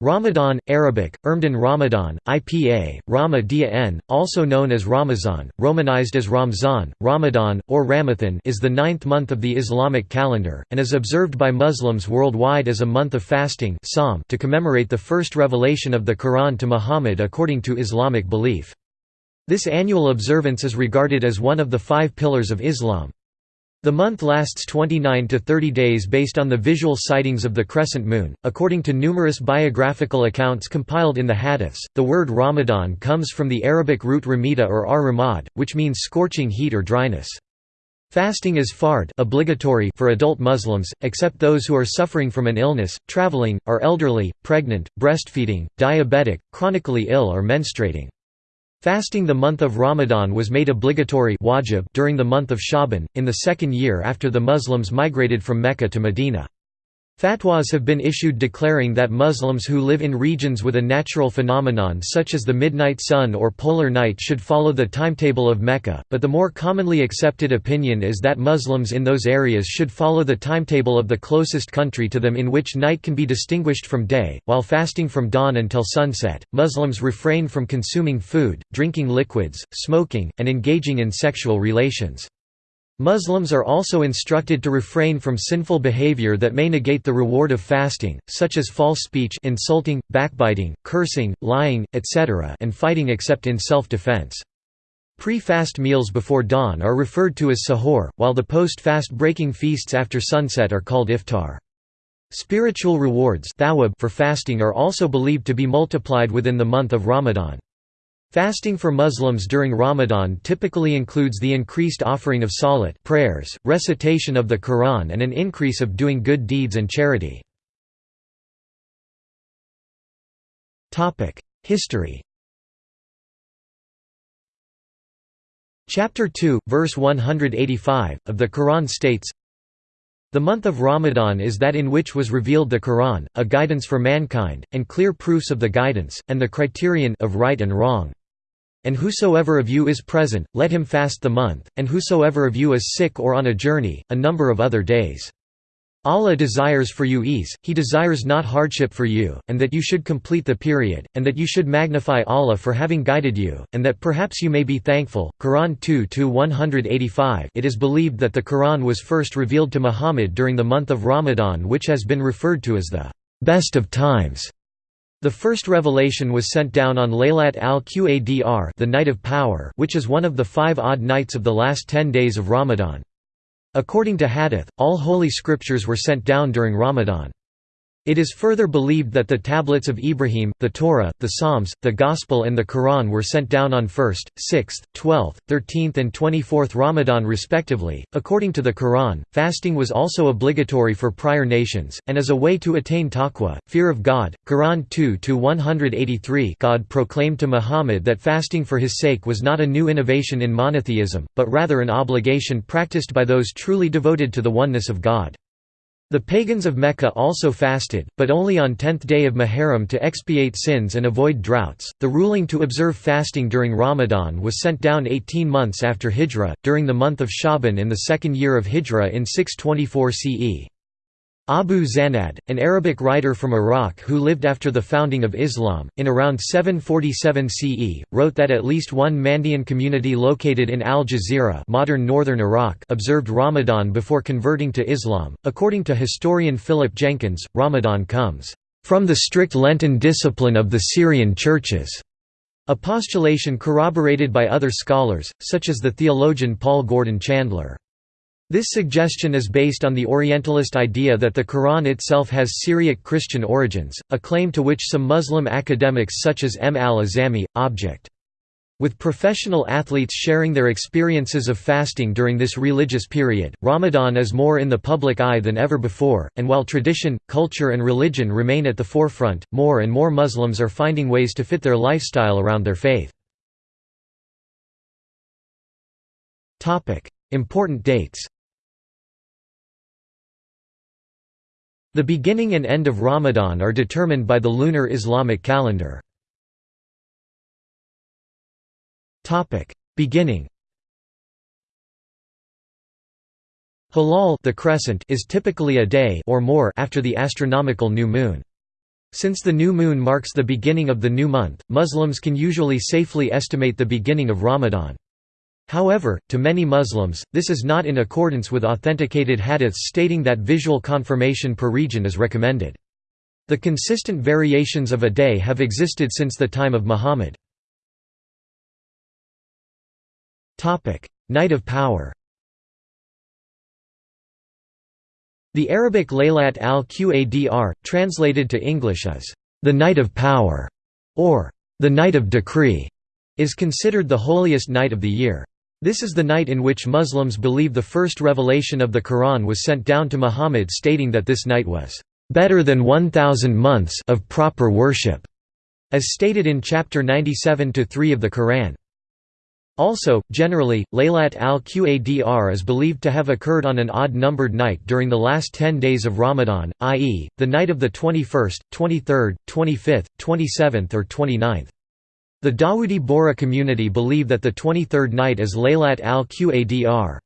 Ramadan, Arabic, Ermdan Ramadan, IPA, Rama also known as Ramazan, romanized as Ramzan, Ramadan, or Ramathan is the ninth month of the Islamic calendar, and is observed by Muslims worldwide as a month of fasting to commemorate the first revelation of the Quran to Muhammad according to Islamic belief. This annual observance is regarded as one of the five pillars of Islam. The month lasts 29 to 30 days based on the visual sightings of the crescent moon. According to numerous biographical accounts compiled in the Hadiths, the word Ramadan comes from the Arabic root ramida or ar ramad, which means scorching heat or dryness. Fasting is fard obligatory for adult Muslims, except those who are suffering from an illness, traveling, are elderly, pregnant, breastfeeding, diabetic, chronically ill or menstruating. Fasting the month of Ramadan was made obligatory wajib during the month of Shaban, in the second year after the Muslims migrated from Mecca to Medina. Fatwas have been issued declaring that Muslims who live in regions with a natural phenomenon such as the midnight sun or polar night should follow the timetable of Mecca, but the more commonly accepted opinion is that Muslims in those areas should follow the timetable of the closest country to them in which night can be distinguished from day. While fasting from dawn until sunset, Muslims refrain from consuming food, drinking liquids, smoking, and engaging in sexual relations. Muslims are also instructed to refrain from sinful behavior that may negate the reward of fasting, such as false speech insulting, backbiting, cursing, lying, etc. and fighting except in self-defense. Pre-fast meals before dawn are referred to as sahur, while the post-fast breaking feasts after sunset are called iftar. Spiritual rewards for fasting are also believed to be multiplied within the month of Ramadan. Fasting for Muslims during Ramadan typically includes the increased offering of salat prayers, recitation of the Quran and an increase of doing good deeds and charity. History Chapter 2, verse 185, of the Quran states, The month of Ramadan is that in which was revealed the Quran, a guidance for mankind, and clear proofs of the guidance, and the criterion of right and wrong. And whosoever of you is present, let him fast the month, and whosoever of you is sick or on a journey, a number of other days. Allah desires for you ease, He desires not hardship for you, and that you should complete the period, and that you should magnify Allah for having guided you, and that perhaps you may be thankful. Quran 2-185 It is believed that the Quran was first revealed to Muhammad during the month of Ramadan which has been referred to as the best of times. The first revelation was sent down on Laylat al-Qadr the night of power which is one of the five odd nights of the last ten days of Ramadan. According to Hadith, all holy scriptures were sent down during Ramadan. It is further believed that the tablets of Ibrahim, the Torah, the Psalms, the Gospel and the Quran were sent down on 1st, 6th, 12th, 13th and 24th Ramadan respectively. According to the Quran, fasting was also obligatory for prior nations, and as a way to attain taqwa, fear of God. Quran 2-183 God proclaimed to Muhammad that fasting for his sake was not a new innovation in monotheism, but rather an obligation practiced by those truly devoted to the oneness of God. The pagans of Mecca also fasted, but only on 10th day of Muharram to expiate sins and avoid droughts. The ruling to observe fasting during Ramadan was sent down 18 months after Hijrah, during the month of Shaban in the second year of Hijrah in 624 CE. Abu Zanad, an Arabic writer from Iraq who lived after the founding of Islam, in around 747 CE, wrote that at least one Mandean community located in Al Jazeera modern northern Iraq observed Ramadan before converting to Islam. According to historian Philip Jenkins, Ramadan comes from the strict Lenten discipline of the Syrian churches, a postulation corroborated by other scholars, such as the theologian Paul Gordon Chandler. This suggestion is based on the Orientalist idea that the Quran itself has Syriac Christian origins, a claim to which some Muslim academics such as M. al-Azami, object. With professional athletes sharing their experiences of fasting during this religious period, Ramadan is more in the public eye than ever before, and while tradition, culture and religion remain at the forefront, more and more Muslims are finding ways to fit their lifestyle around their faith. Important dates The beginning and end of Ramadan are determined by the lunar Islamic calendar. Beginning Hilal the crescent is typically a day or more after the astronomical new moon. Since the new moon marks the beginning of the new month, Muslims can usually safely estimate the beginning of Ramadan. However, to many Muslims, this is not in accordance with authenticated hadiths stating that visual confirmation per region is recommended. The consistent variations of a day have existed since the time of Muhammad. Night of Power The Arabic Laylat al-Qadr, translated to English as, "...the Night of Power", or "...the Night of Decree", is considered the holiest night of the year. This is the night in which Muslims believe the first revelation of the Quran was sent down to Muhammad stating that this night was better than 1000 months of proper worship, as stated in chapter 97 to 3 of the Quran. Also, generally, Laylat al-Qadr is believed to have occurred on an odd-numbered night during the last 10 days of Ramadan, i.e., the night of the 21st, 23rd, 25th, 27th or 29th. The Dawoodi Bohra community believe that the 23rd night is Laylat al-Qadr.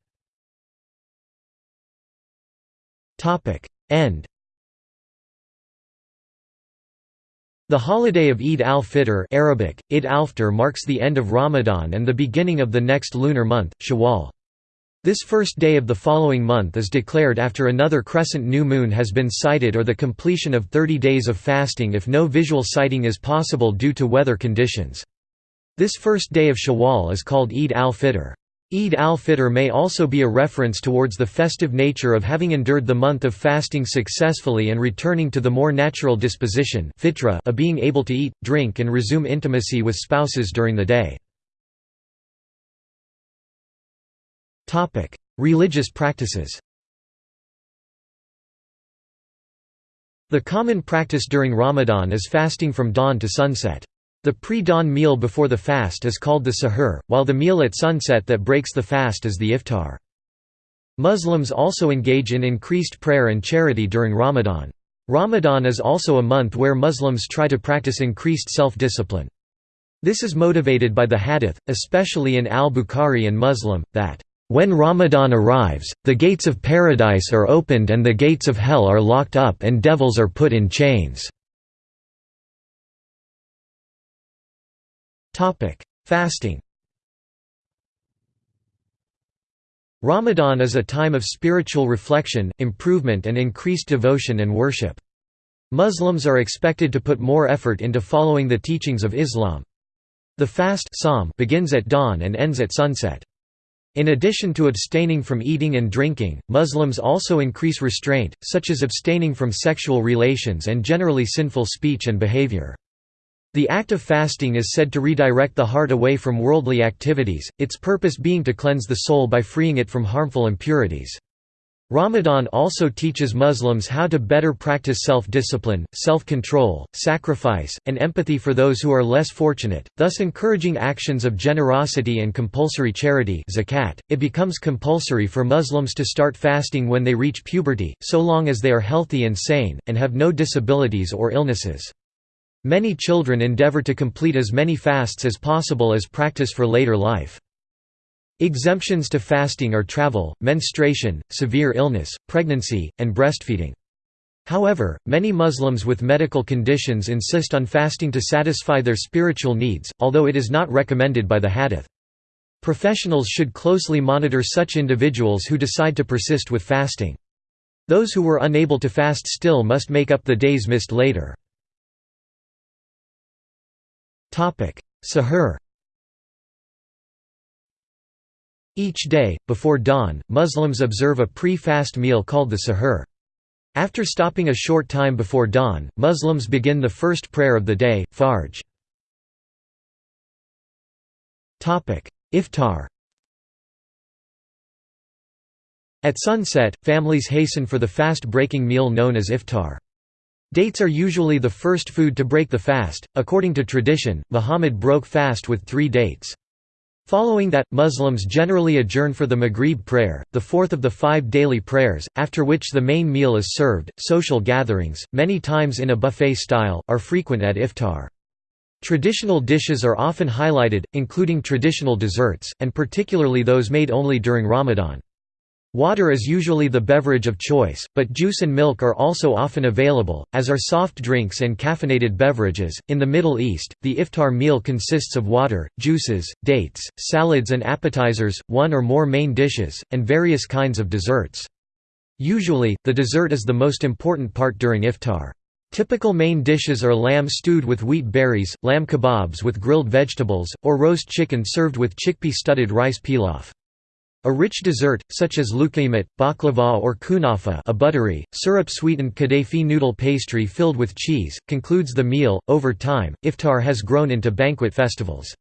End The holiday of Eid al-Fitr Arabic, Eid al-Fitr marks the end of Ramadan and the beginning of the next lunar month, Shawwal. This first day of the following month is declared after another crescent new moon has been sighted or the completion of 30 days of fasting if no visual sighting is possible due to weather conditions. This first day of Shawwal is called Eid al-Fitr. Eid al-Fitr may also be a reference towards the festive nature of having endured the month of fasting successfully and returning to the more natural disposition of being able to eat, drink and resume intimacy with spouses during the day. Religious practices The common practice during Ramadan is fasting from dawn to sunset. The pre-dawn meal before the fast is called the sahur, while the meal at sunset that breaks the fast is the iftar. Muslims also engage in increased prayer and charity during Ramadan. Ramadan is also a month where Muslims try to practice increased self-discipline. This is motivated by the hadith, especially in al-Bukhari and Muslim, that, "...when Ramadan arrives, the gates of paradise are opened and the gates of hell are locked up and devils are put in chains." Fasting Ramadan is a time of spiritual reflection, improvement and increased devotion and worship. Muslims are expected to put more effort into following the teachings of Islam. The fast begins at dawn and ends at sunset. In addition to abstaining from eating and drinking, Muslims also increase restraint, such as abstaining from sexual relations and generally sinful speech and behavior. The act of fasting is said to redirect the heart away from worldly activities, its purpose being to cleanse the soul by freeing it from harmful impurities. Ramadan also teaches Muslims how to better practice self-discipline, self-control, sacrifice, and empathy for those who are less fortunate, thus encouraging actions of generosity and compulsory charity zakat. .It becomes compulsory for Muslims to start fasting when they reach puberty, so long as they are healthy and sane, and have no disabilities or illnesses. Many children endeavor to complete as many fasts as possible as practice for later life. Exemptions to fasting are travel, menstruation, severe illness, pregnancy, and breastfeeding. However, many Muslims with medical conditions insist on fasting to satisfy their spiritual needs, although it is not recommended by the hadith. Professionals should closely monitor such individuals who decide to persist with fasting. Those who were unable to fast still must make up the days missed later. Sahur Each day, before dawn, Muslims observe a pre-fast meal called the sahur. After stopping a short time before dawn, Muslims begin the first prayer of the day, Fajr. Iftar At sunset, families hasten for the fast-breaking meal known as iftar. Dates are usually the first food to break the fast. According to tradition, Muhammad broke fast with three dates. Following that, Muslims generally adjourn for the Maghrib prayer, the fourth of the five daily prayers, after which the main meal is served. Social gatherings, many times in a buffet style, are frequent at iftar. Traditional dishes are often highlighted, including traditional desserts, and particularly those made only during Ramadan. Water is usually the beverage of choice, but juice and milk are also often available, as are soft drinks and caffeinated beverages. In the Middle East, the iftar meal consists of water, juices, dates, salads and appetizers, one or more main dishes, and various kinds of desserts. Usually, the dessert is the most important part during iftar. Typical main dishes are lamb stewed with wheat berries, lamb kebabs with grilled vegetables, or roast chicken served with chickpea-studded rice pilaf. A rich dessert, such as luqaymat, baklava or kunafa a buttery, syrup-sweetened kadayfi noodle pastry filled with cheese, concludes the meal. Over time, iftar has grown into banquet festivals.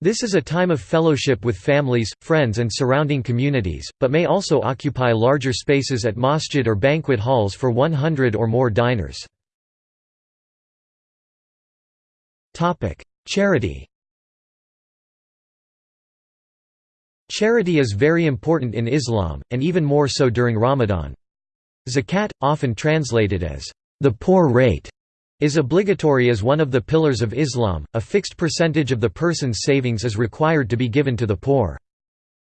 This is a time of fellowship with families, friends and surrounding communities, but may also occupy larger spaces at masjid or banquet halls for 100 or more diners. Charity Charity is very important in Islam, and even more so during Ramadan. Zakat, often translated as the poor rate, is obligatory as one of the pillars of Islam. A fixed percentage of the person's savings is required to be given to the poor.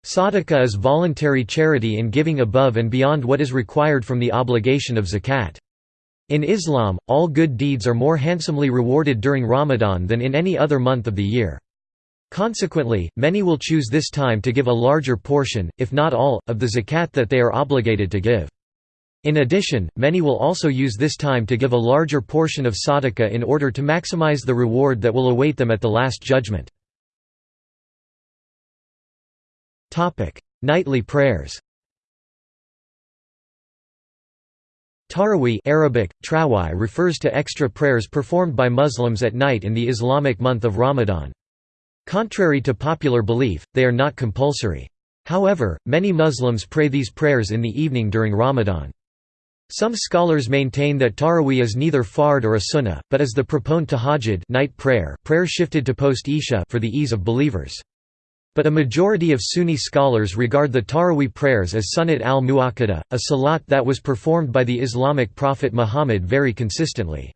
Sadaqah is voluntary charity in giving above and beyond what is required from the obligation of zakat. In Islam, all good deeds are more handsomely rewarded during Ramadan than in any other month of the year. Consequently, many will choose this time to give a larger portion, if not all, of the zakat that they are obligated to give. In addition, many will also use this time to give a larger portion of sadaqah in order to maximize the reward that will await them at the Last Judgment. Nightly prayers Taraweeh Arabic, refers to extra prayers performed by Muslims at night in the Islamic month of Ramadan. Contrary to popular belief, they are not compulsory. However, many Muslims pray these prayers in the evening during Ramadan. Some scholars maintain that Taraweeh is neither fard or a sunnah, but is the proponent tahajjud night prayer, prayer shifted to post-Isha for the ease of believers. But a majority of Sunni scholars regard the Taraweeh prayers as Sunnat al-Mu'akkada, a salat that was performed by the Islamic prophet Muhammad very consistently.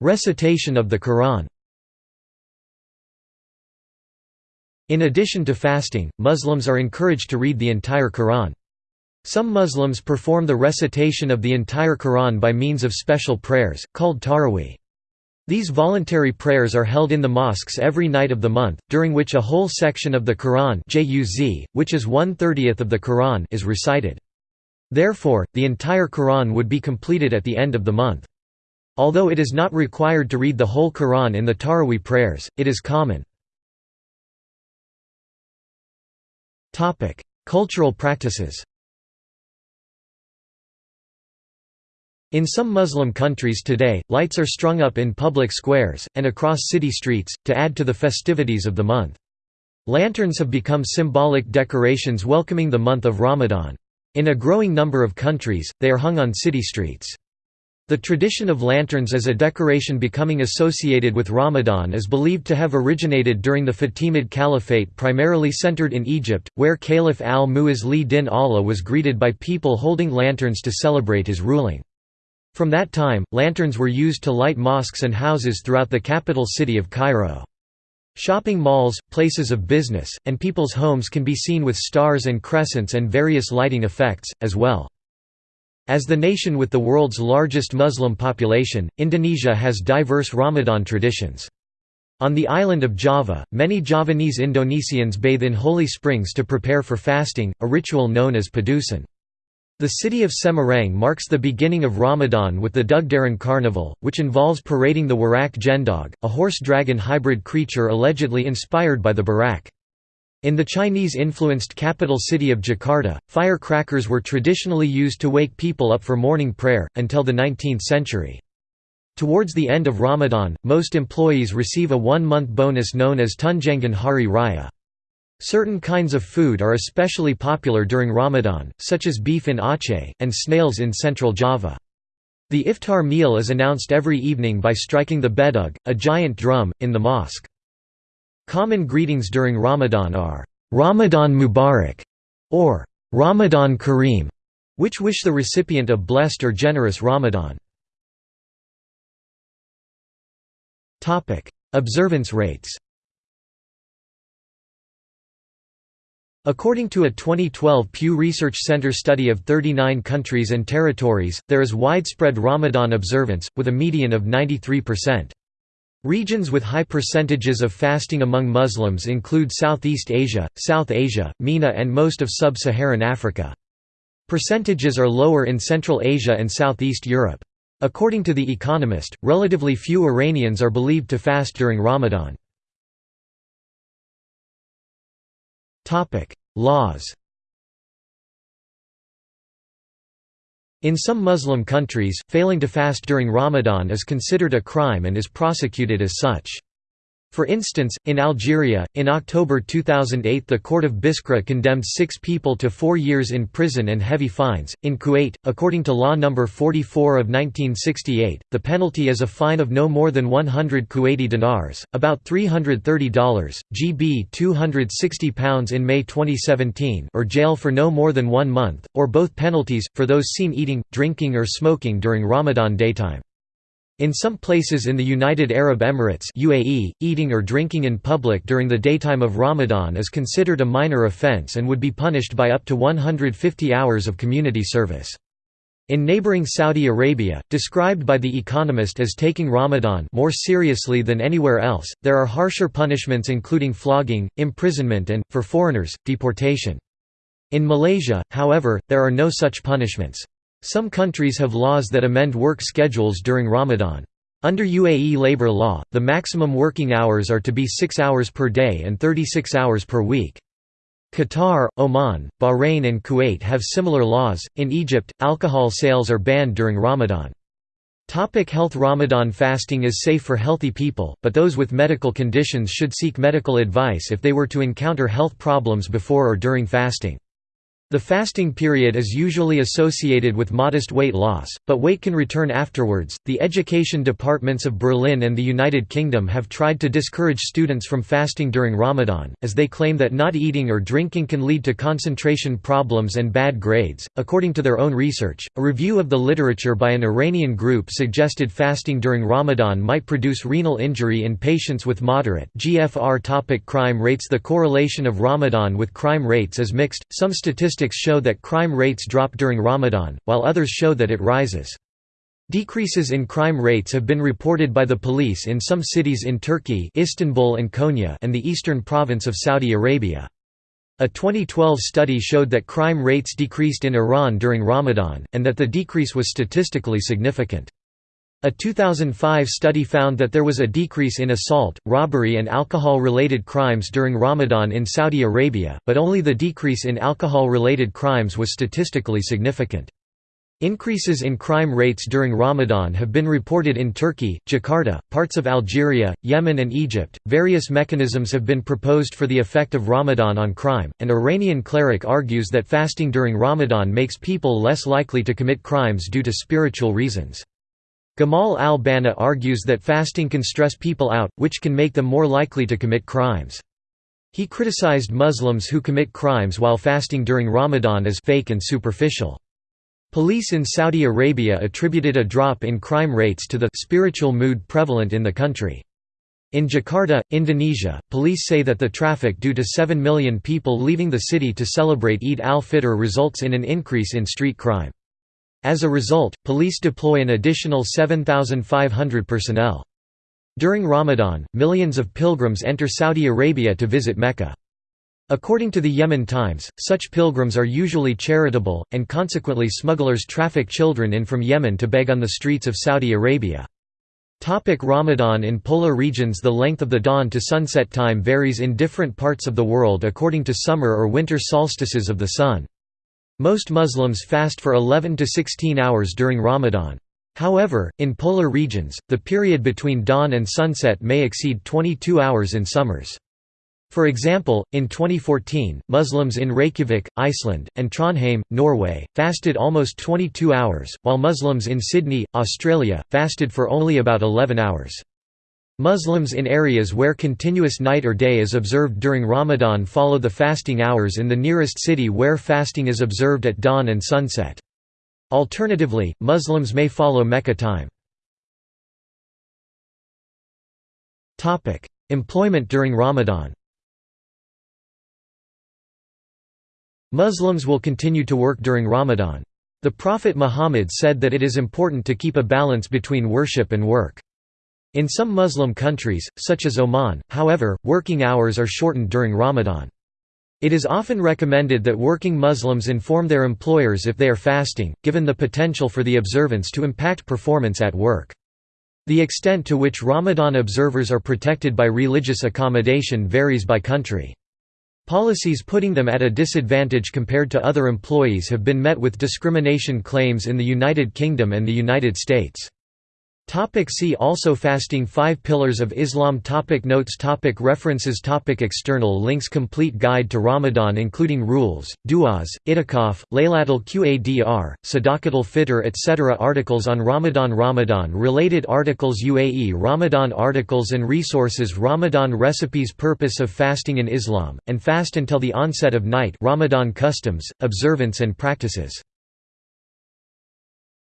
Recitation of the Quran In addition to fasting, Muslims are encouraged to read the entire Quran. Some Muslims perform the recitation of the entire Quran by means of special prayers, called tarawih. These voluntary prayers are held in the mosques every night of the month, during which a whole section of the Quran which is one-thirtieth of the Quran is recited. Therefore, the entire Quran would be completed at the end of the month. Although it is not required to read the whole Quran in the Taraweeh prayers, it is common. Cultural practices In some Muslim countries today, lights are strung up in public squares, and across city streets, to add to the festivities of the month. Lanterns have become symbolic decorations welcoming the month of Ramadan. In a growing number of countries, they are hung on city streets. The tradition of lanterns as a decoration becoming associated with Ramadan is believed to have originated during the Fatimid Caliphate primarily centered in Egypt, where Caliph al-Mu'izz li-din Allah was greeted by people holding lanterns to celebrate his ruling. From that time, lanterns were used to light mosques and houses throughout the capital city of Cairo. Shopping malls, places of business, and people's homes can be seen with stars and crescents and various lighting effects, as well. As the nation with the world's largest Muslim population, Indonesia has diverse Ramadan traditions. On the island of Java, many Javanese Indonesians bathe in holy springs to prepare for fasting, a ritual known as padusan. The city of Semarang marks the beginning of Ramadan with the Dugderan Carnival, which involves parading the Warak Jendog, a horse-dragon hybrid creature allegedly inspired by the Buraq. In the Chinese-influenced capital city of Jakarta, firecrackers were traditionally used to wake people up for morning prayer, until the 19th century. Towards the end of Ramadan, most employees receive a one-month bonus known as Tunjangan Hari Raya. Certain kinds of food are especially popular during Ramadan, such as beef in Aceh, and snails in central Java. The iftar meal is announced every evening by striking the bedug, a giant drum, in the mosque. Common greetings during Ramadan are, Ramadan Mubarak, or Ramadan Kareem, which wish the recipient a blessed or generous Ramadan. Observance rates According to a 2012 Pew Research Center study of 39 countries and territories, there is widespread Ramadan observance, with a median of 93%. Regions with high percentages of fasting among Muslims include Southeast Asia, South Asia, MENA and most of sub-Saharan Africa. Percentages are lower in Central Asia and Southeast Europe. According to The Economist, relatively few Iranians are believed to fast during Ramadan. Laws In some Muslim countries, failing to fast during Ramadan is considered a crime and is prosecuted as such. For instance, in Algeria, in October 2008 the court of Biskra condemned six people to four years in prison and heavy fines. In Kuwait, according to Law No. 44 of 1968, the penalty is a fine of no more than 100 Kuwaiti dinars, about $330 GB £260 in May 2017 or jail for no more than one month, or both penalties, for those seen eating, drinking or smoking during Ramadan daytime. In some places in the United Arab Emirates UAE, eating or drinking in public during the daytime of Ramadan is considered a minor offense and would be punished by up to 150 hours of community service. In neighboring Saudi Arabia, described by The Economist as taking Ramadan more seriously than anywhere else, there are harsher punishments including flogging, imprisonment and, for foreigners, deportation. In Malaysia, however, there are no such punishments. Some countries have laws that amend work schedules during Ramadan. Under UAE labor law, the maximum working hours are to be 6 hours per day and 36 hours per week. Qatar, Oman, Bahrain, and Kuwait have similar laws. In Egypt, alcohol sales are banned during Ramadan. Topic health Ramadan fasting is safe for healthy people, but those with medical conditions should seek medical advice if they were to encounter health problems before or during fasting. The fasting period is usually associated with modest weight loss, but weight can return afterwards. The education departments of Berlin and the United Kingdom have tried to discourage students from fasting during Ramadan, as they claim that not eating or drinking can lead to concentration problems and bad grades. According to their own research, a review of the literature by an Iranian group suggested fasting during Ramadan might produce renal injury in patients with moderate GFR. Topic crime rates The correlation of Ramadan with crime rates is mixed. Some statistics statistics show that crime rates drop during Ramadan, while others show that it rises. Decreases in crime rates have been reported by the police in some cities in Turkey Istanbul and Konya and the eastern province of Saudi Arabia. A 2012 study showed that crime rates decreased in Iran during Ramadan, and that the decrease was statistically significant. A 2005 study found that there was a decrease in assault, robbery and alcohol-related crimes during Ramadan in Saudi Arabia, but only the decrease in alcohol-related crimes was statistically significant. Increases in crime rates during Ramadan have been reported in Turkey, Jakarta, parts of Algeria, Yemen, and Egypt. Various mechanisms have been proposed for the effect of Ramadan on crime. An Iranian cleric argues that fasting during Ramadan makes people less likely to commit crimes due to spiritual reasons. Gamal al-Banna argues that fasting can stress people out, which can make them more likely to commit crimes. He criticized Muslims who commit crimes while fasting during Ramadan as fake and superficial. Police in Saudi Arabia attributed a drop in crime rates to the spiritual mood prevalent in the country. In Jakarta, Indonesia, police say that the traffic due to 7 million people leaving the city to celebrate Eid al-Fitr results in an increase in street crime. As a result, police deploy an additional 7,500 personnel. During Ramadan, millions of pilgrims enter Saudi Arabia to visit Mecca. According to the Yemen Times, such pilgrims are usually charitable, and consequently smugglers traffic children in from Yemen to beg on the streets of Saudi Arabia. Topic Ramadan In polar regions the length of the dawn to sunset time varies in different parts of the world according to summer or winter solstices of the sun. Most Muslims fast for 11 to 16 hours during Ramadan. However, in polar regions, the period between dawn and sunset may exceed 22 hours in summers. For example, in 2014, Muslims in Reykjavik, Iceland, and Trondheim, Norway, fasted almost 22 hours, while Muslims in Sydney, Australia, fasted for only about 11 hours. Muslims in areas where continuous night or day is observed during Ramadan follow the fasting hours in the nearest city where fasting is observed at dawn and sunset. Alternatively, Muslims may follow Mecca time. Employment during Ramadan Muslims will continue to work during Ramadan. The Prophet Muhammad said that it is important to keep a balance between worship and work. In some Muslim countries, such as Oman, however, working hours are shortened during Ramadan. It is often recommended that working Muslims inform their employers if they are fasting, given the potential for the observance to impact performance at work. The extent to which Ramadan observers are protected by religious accommodation varies by country. Policies putting them at a disadvantage compared to other employees have been met with discrimination claims in the United Kingdom and the United States. Topic see also Fasting Five Pillars of Islam topic Notes topic References topic External links Complete Guide to Ramadan including rules, du'as, itikaf, Laylatul Qadr, Sadaqatul Fitr etc. Articles on Ramadan Ramadan related articles UAE Ramadan articles and resources Ramadan recipes Purpose of fasting in Islam, and fast until the onset of night Ramadan customs, observance and practices